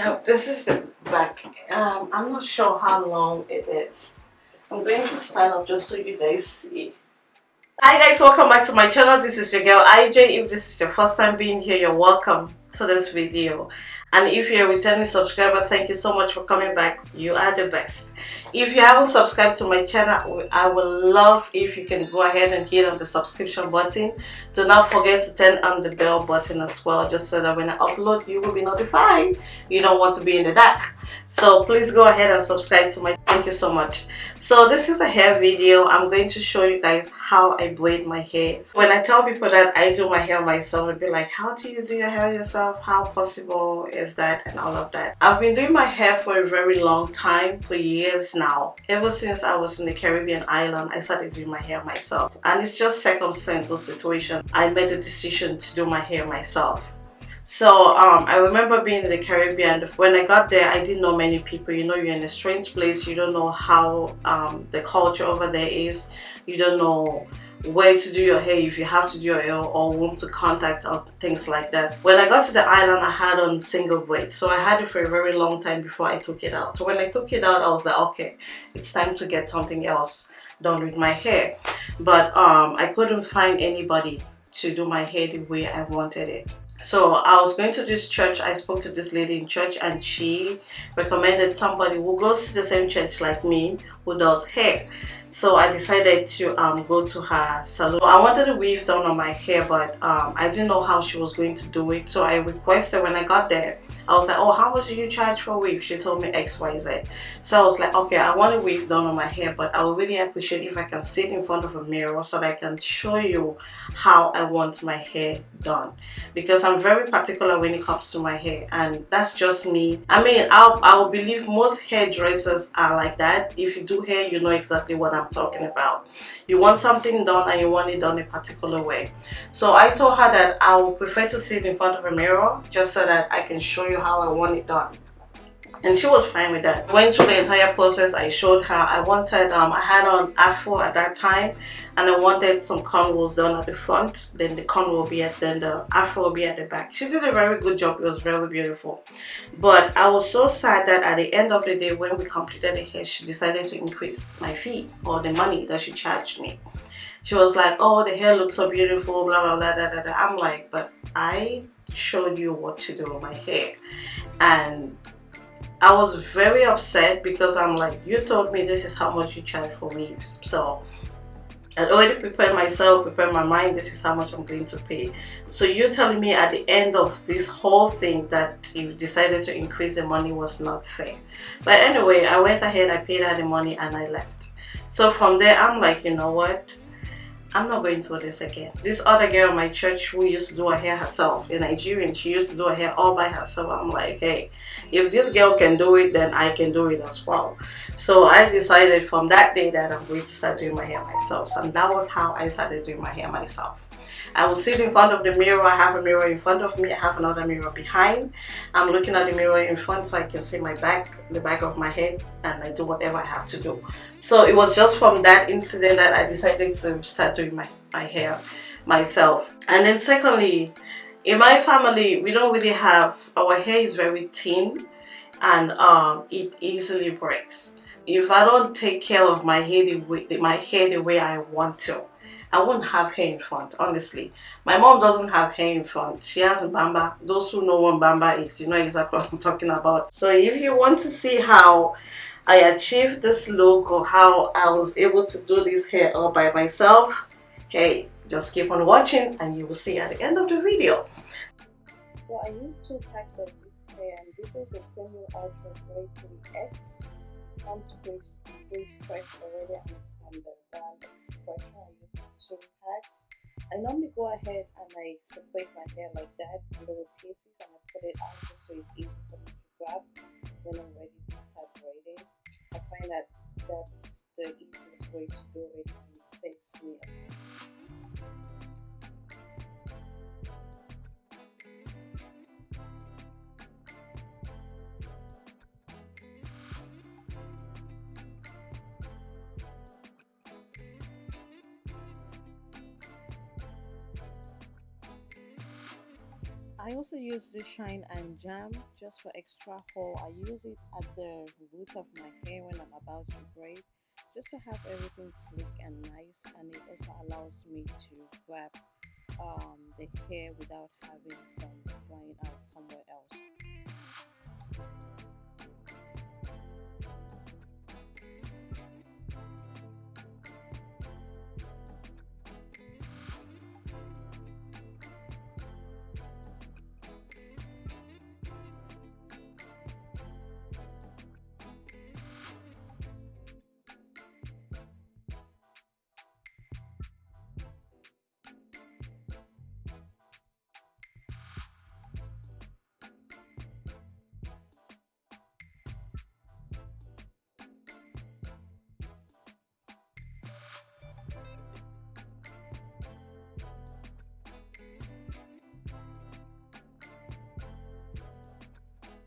Yeah, this is the back. Um, I'm not sure how long it is. I'm going to stand up just so you guys see. Hi guys, welcome back to my channel. This is your girl IJ. If this is your first time being here, you're welcome to this video. And if you're a returning subscriber, thank you so much for coming back. You are the best. If you haven't subscribed to my channel, I would love if you can go ahead and hit on the subscription button. Do not forget to turn on the bell button as well, just so that when I upload, you will be notified. You don't want to be in the dark. So please go ahead and subscribe to my thank you so much. So this is a hair video. I'm going to show you guys how I braid my hair. When I tell people that I do my hair myself, they'll be like, how do you do your hair yourself? How possible is that? And all of that. I've been doing my hair for a very long time, for years now. Ever since I was in the Caribbean island, I started doing my hair myself. And it's just circumstance or situation. I made the decision to do my hair myself. So um, I remember being in the Caribbean. When I got there, I didn't know many people. You know, you're in a strange place. You don't know how um, the culture over there is. You don't know where to do your hair, if you have to do your hair or whom to contact or things like that. When I got to the island, I had on single braid. So I had it for a very long time before I took it out. So when I took it out, I was like, okay, it's time to get something else done with my hair. But um, I couldn't find anybody to do my hair the way I wanted it so I was going to this church. I spoke to this lady in church and she recommended somebody who goes to the same church like me who does hair. So I decided to um, go to her salon. I wanted a weave done on my hair but um, I didn't know how she was going to do it. So I requested when I got there I was like oh how much do you charge for a weave? She told me XYZ so I was like okay I want a weave done on my hair but I would really appreciate if I can sit in front of a mirror so that I can show you how I want my hair done because I'm very particular when it comes to my hair and that's just me I mean I'll, I'll believe most hairdressers are like that if you do hair you know exactly what I'm talking about. You want something done and you want it done a particular way. So I told her that I would prefer to sit in front of a mirror just so that I can show you how I want it done and she was fine with that. Went through the entire process. I showed her. I wanted um i had on afro at that time and i wanted some cornrows done at the front. Then the corn will be at then the afro will be at the back. She did a very good job. It was very beautiful. But i was so sad that at the end of the day when we completed the hair she decided to increase my fee or the money that she charged me. She was like oh the hair looks so beautiful blah blah blah blah, blah, blah. i'm like but i showed you what to do with my hair. And I was very upset because I'm like, you told me this is how much you charge for weaves. So I already prepared myself, prepared my mind, this is how much I'm going to pay. So you're telling me at the end of this whole thing that you decided to increase the money was not fair. But anyway, I went ahead, I paid her the money and I left. So from there, I'm like, you know what? I'm not going through this again. This other girl in my church who used to do her hair herself, a Nigerian, she used to do her hair all by herself. I'm like, hey, if this girl can do it, then I can do it as well. So I decided from that day that I'm going to start doing my hair myself. So that was how I started doing my hair myself. I will sit in front of the mirror. I have a mirror in front of me. I have another mirror behind. I'm looking at the mirror in front so I can see my back, the back of my head, and I do whatever I have to do. So it was just from that incident that I decided to start doing my, my hair myself. And then secondly, in my family, we don't really have, our hair is very thin and um, it easily breaks. If I don't take care of my hair the way, my hair the way I want to, I won't have hair in front, honestly. My mom doesn't have hair in front. She has bamba. Those who know what bamba is, you know exactly what I'm talking about. So if you want to see how I achieved this look or how I was able to do this hair all by myself, hey, just keep on watching and you will see at the end of the video. So I used two packs of this hair and this is the Premium Ultra Grey 3X. Comes pre-stretched already and it's from the brand X-Pression. I use two packs. I normally go ahead and I separate my hair like that in little pieces and I put it out just so it's easy for me to grab when I'm ready to start braiding. I find that that's the easiest way to do it saves me I also use this Shine 'n Jam just for extra hold. I use it at the root of my hair when I'm about to braid just to have everything sleek and nice and it also allows me to grab um, the hair without having some flying out somewhere else.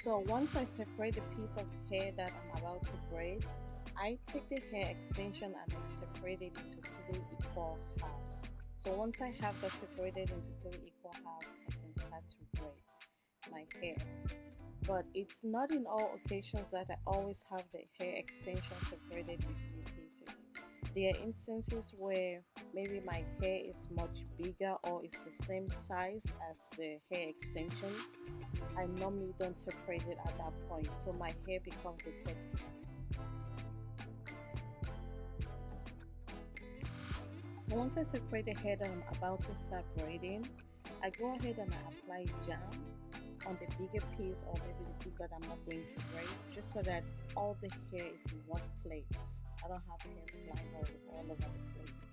So once I separate the piece of hair that I'm about to braid, I take the hair extension and I separate it into three equal halves. So once I have that separated into three equal halves, I can start to braid my hair. But it's not in all occasions that I always have the hair extension separated into three pieces. There are instances where maybe my hair is much bigger or it's the same size as the hair extension I normally don't separate it at that point so my hair becomes a thick so once I separate the hair that I'm about to start braiding I go ahead and I apply jam on the bigger piece or maybe the piece that I'm not going to braid just so that all the hair is in one place. I don't have hair flying all over the place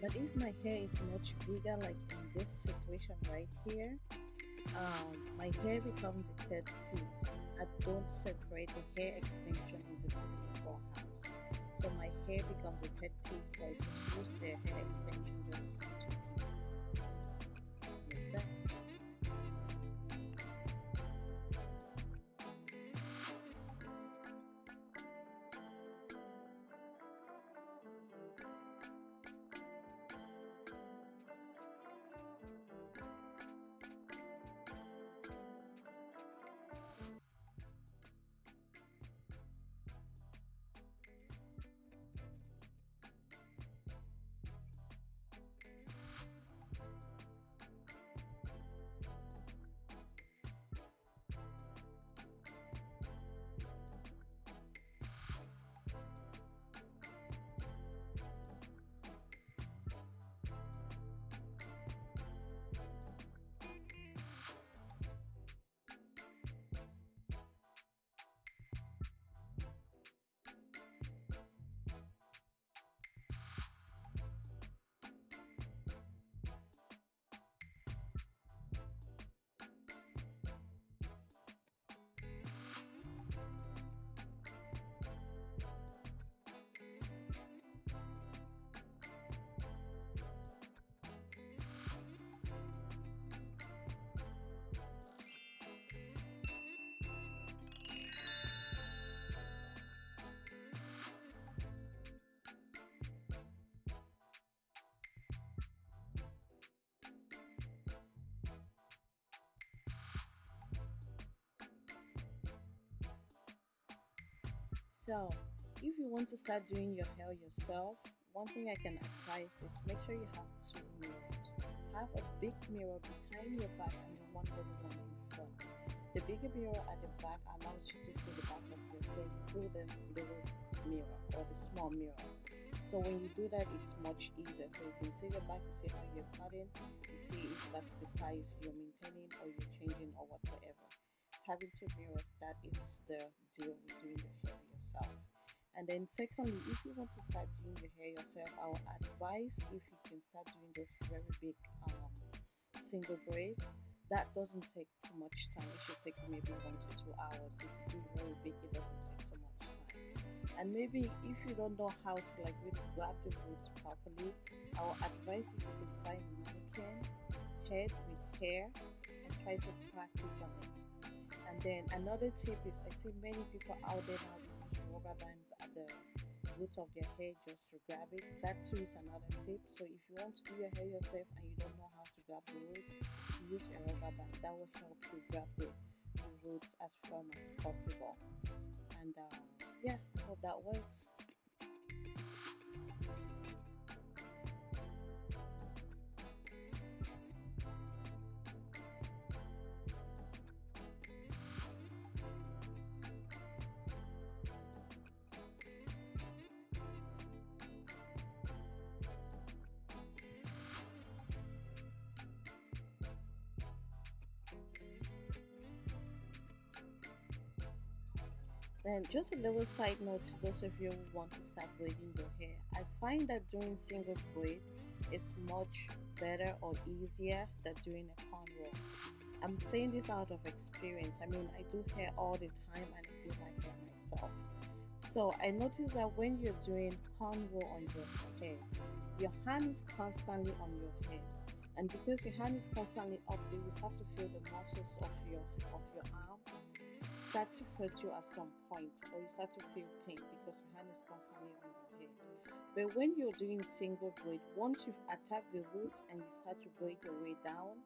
but if my hair is much bigger like in this situation right here um, my hair becomes a third piece. I don't separate the hair extension into two equal halves. So my hair becomes a third piece so I just use the hair extension just So, if you want to start doing your hair yourself, one thing I can advise is make sure you have two mirrors. Have a big mirror behind your back and then one little one in front. The bigger mirror at the back allows you to see the back of your head through the little mirror or the small mirror. So when you do that, it's much easier. So you can see the back, you see how you're cutting, you see if that's the size you're maintaining or you're changing or whatsoever. Having two mirrors, that is the deal with doing your hair yourself. And then secondly, if you want to start doing your hair yourself, I will advise if you can start doing those very big um, single braid. That doesn't take too much time. It should take maybe one to two hours. If you do very big, it doesn't take so much time. And maybe if you don't know how to like really grab the roots properly, I will advise you can find a mannequin head with hair and try to practice on it. And then another tip is I see many people out there now rubber bands at the roots of their hair just to grab it. That too is another tip. So if you want to do your hair yourself and you don't know how to grab the roots, use a rubber band. That will help you grab the, the roots as firm as possible. And uh, And just a little side note to those of you who want to start braiding your hair. I find that doing single braid is much better or easier than doing a cornrow. I'm saying this out of experience. I mean, I do hair all the time and I do my hair myself. So I noticed that when you're doing cornrow on your head, your hand is constantly on your head. And because your hand is constantly up, you start to feel the muscles of your of your arm start to hurt you at some point or you start to feel pain because your hand is constantly on your head. But when you're doing single braid, once you've attacked the roots and you start to braid your way down,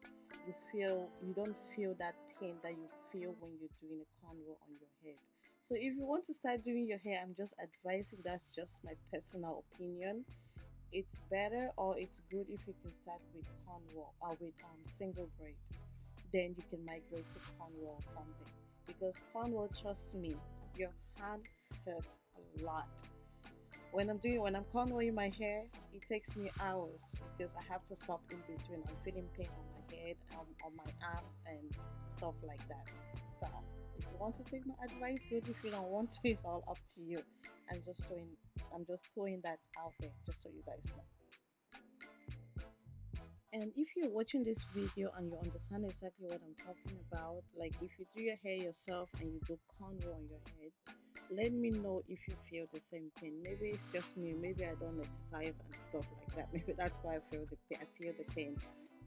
you feel you don't feel that pain that you feel when you're doing a cornrow on your head. So if you want to start doing your hair, I'm just advising that's just my personal opinion. It's better or it's good if you can start with cornrow or with um, single braid. Then you can migrate to cornrow or something because cornrow, trust me, your hand hurts a lot. When I'm doing when I'm cornrowing my hair, it takes me hours because I have to stop in between. I'm feeling pain on my head, um, on my arms, and stuff like that. So if you want to take my advice, good. If you don't want to, it's all up to you. I'm just throwing I'm just throwing that out there just so you guys know. And if you're watching this video and you understand exactly what I'm talking about, like if you do your hair yourself and you do cornrow on your head, let me know if you feel the same thing. Maybe it's just me. Maybe I don't exercise and stuff like that. Maybe that's why I feel the pain. I feel the pain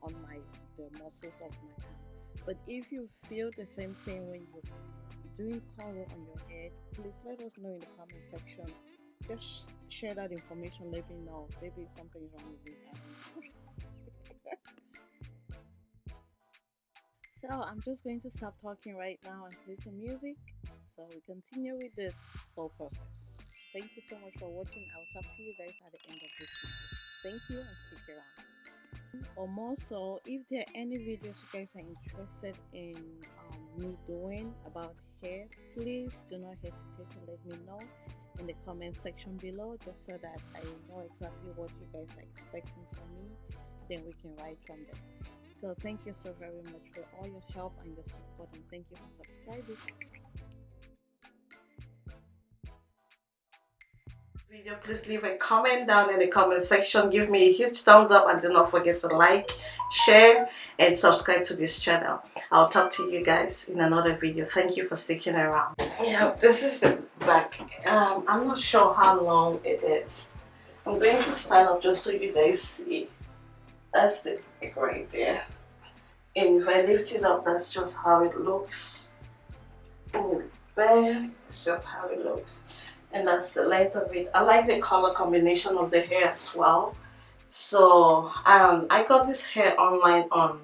on my the muscles of my arm. But if you feel the same thing when you're doing cornrow on your head, please let us know in the comment section. Just share that information. Let me know. Maybe something's wrong with me. so I'm just going to stop talking right now and play some music so we continue with this whole process. Thank you so much for watching. I'll talk to you guys at the end of this video. Thank you and stick around. Or more so if there are any videos you guys are interested in um, me doing about hair please do not hesitate to let me know in the comment section below just so that i know exactly what you guys are expecting from me. Then we can write from there so thank you so very much for all your help and your support and thank you for subscribing. Video, please leave a comment down in the comment section. Give me a huge thumbs up and do not forget to like, share and subscribe to this channel. I'll talk to you guys in another video. Thank you for sticking around. Yeah, this is the back. Um, I'm not sure how long it is. I'm going to stand up just so you guys see. That's the back right there. And if I lift it up, that's just how it looks. There, it's just how it looks. And that's the length of it. I like the color combination of the hair as well. So um, I got this hair online on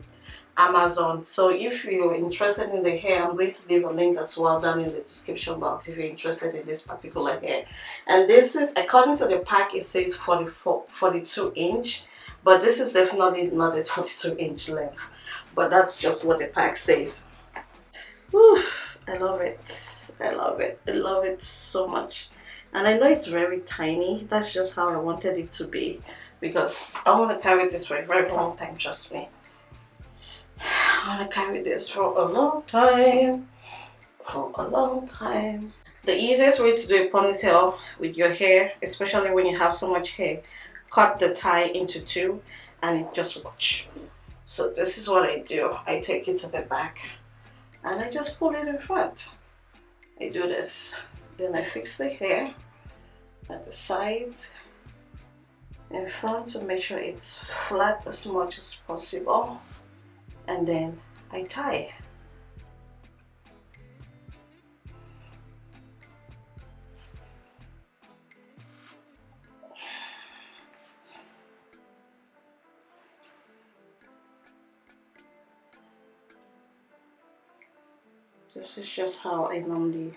Amazon. So if you're interested in the hair, I'm going to leave a link as well down in the description box if you're interested in this particular hair. And this is, according to the pack, it says 44, 42 inch but this is definitely not a 42 inch length but that's just what the pack says. Whew, I love it. I love it. I love it so much. And I know it's very tiny. That's just how I wanted it to be because I want to carry this for a very long time trust me. I want to carry this for a long time. For a long time. The easiest way to do a ponytail with your hair especially when you have so much hair cut the tie into two and just watch so this is what I do. I take it to the back and I just pull it in front. I do this. Then I fix the hair at the side in front to make sure it's flat as much as possible. And then I tie this is just how I normally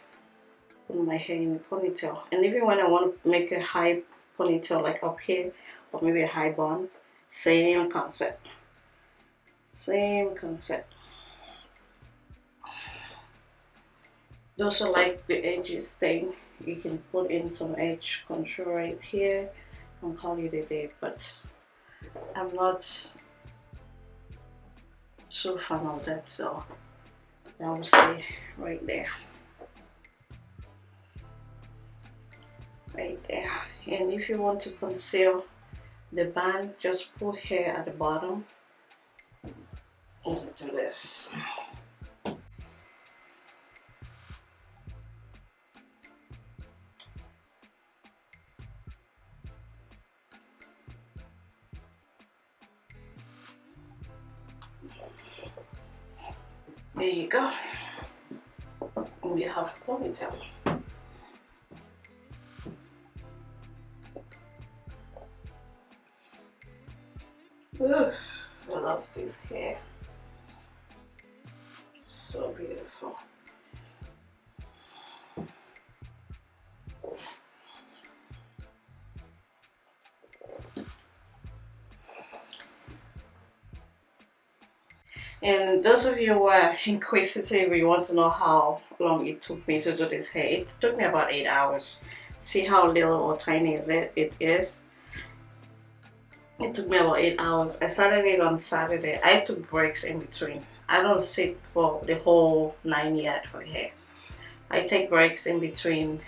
put my hair in a ponytail. And even when I want to make a high ponytail like up here or maybe a high bun same concept. Same concept. Those are like the edges thing. You can put in some edge control right here. And call it a day but I'm not so fan of that so that will stay right there. Right there. And if you want to conceal the band just put hair at the bottom. And do this There you go. We have ponytail. Ugh, I love this hair. Those of you who are inquisitive, you want to know how long it took me to do this hair. It took me about 8 hours. See how little or tiny is it, it is? It took me about 8 hours. I started it on Saturday. I took breaks in between. I don't sit for the whole 9 yet for hair. I take breaks in between.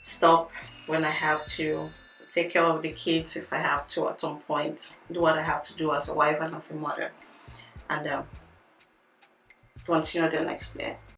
Stop when I have to. Take care of the kids if I have to at some point. Do what I have to do as a wife and as a mother and um, continue the next day.